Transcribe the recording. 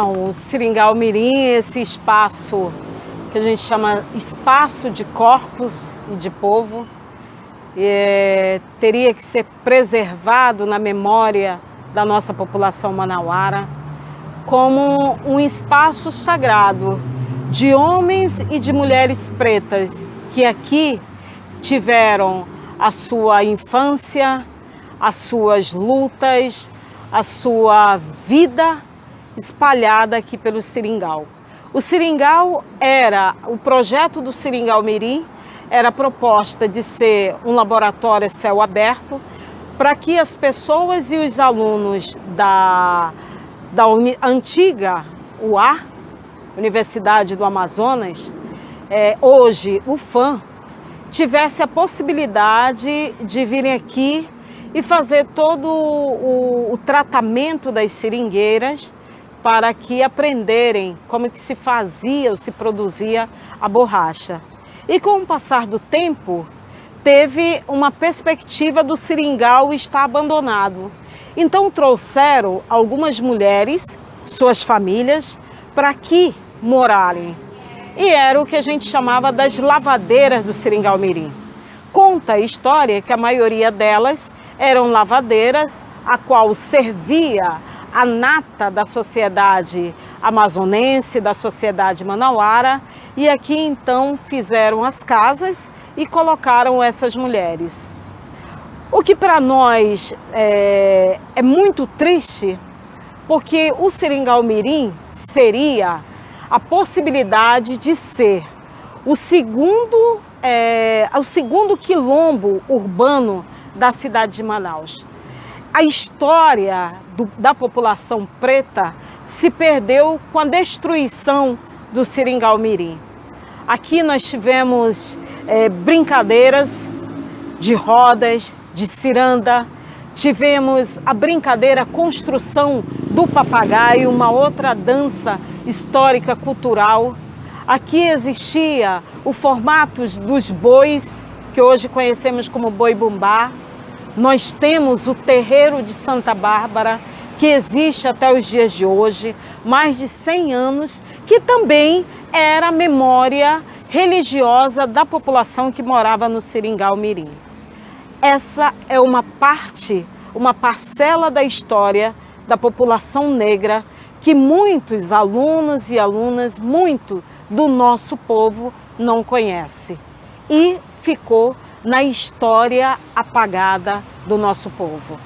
O Seringal Mirim, esse espaço que a gente chama espaço de corpos e de povo, é, teria que ser preservado na memória da nossa população manauara como um espaço sagrado de homens e de mulheres pretas que aqui tiveram a sua infância, as suas lutas, a sua vida espalhada aqui pelo Seringal. O Seringal era, o projeto do Seringal Mirim era a proposta de ser um laboratório céu aberto para que as pessoas e os alunos da, da antiga UA, Universidade do Amazonas, é, hoje o FAM, tivesse a possibilidade de virem aqui e fazer todo o, o tratamento das seringueiras para que aprenderem como que se fazia ou se produzia a borracha. E com o passar do tempo, teve uma perspectiva do seringal estar abandonado. Então trouxeram algumas mulheres, suas famílias, para aqui morarem. E era o que a gente chamava das lavadeiras do Seringal Mirim. Conta a história que a maioria delas eram lavadeiras, a qual servia a nata da sociedade amazonense, da sociedade manauara, e aqui então fizeram as casas e colocaram essas mulheres. O que para nós é, é, muito triste, porque o Seringal Mirim seria a possibilidade de ser o segundo, é, o segundo quilombo urbano da cidade de Manaus. A história do, da população preta se perdeu com a destruição do Seringal Mirim. Aqui nós tivemos é, brincadeiras de rodas, de ciranda, tivemos a brincadeira construção do papagaio, uma outra dança histórica cultural. Aqui existia o formato dos bois, que hoje conhecemos como boi bumbá. Nós temos o terreiro de Santa Bárbara, que existe até os dias de hoje, mais de 100 anos, que também era memória religiosa da população que morava no Seringal Mirim. Essa é uma parte, uma parcela da história da população negra que muitos alunos e alunas, muito do nosso povo não conhece e ficou na história apagada do nosso povo.